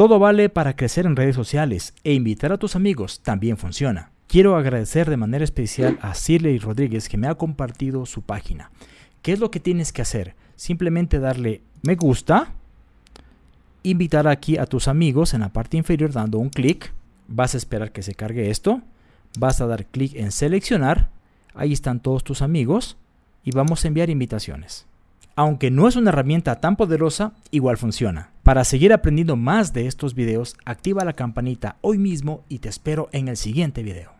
Todo vale para crecer en redes sociales e invitar a tus amigos también funciona. Quiero agradecer de manera especial a Cirley Rodríguez que me ha compartido su página. ¿Qué es lo que tienes que hacer? Simplemente darle me gusta, invitar aquí a tus amigos en la parte inferior dando un clic. Vas a esperar que se cargue esto. Vas a dar clic en seleccionar. Ahí están todos tus amigos y vamos a enviar invitaciones. Aunque no es una herramienta tan poderosa, igual funciona. Para seguir aprendiendo más de estos videos, activa la campanita hoy mismo y te espero en el siguiente video.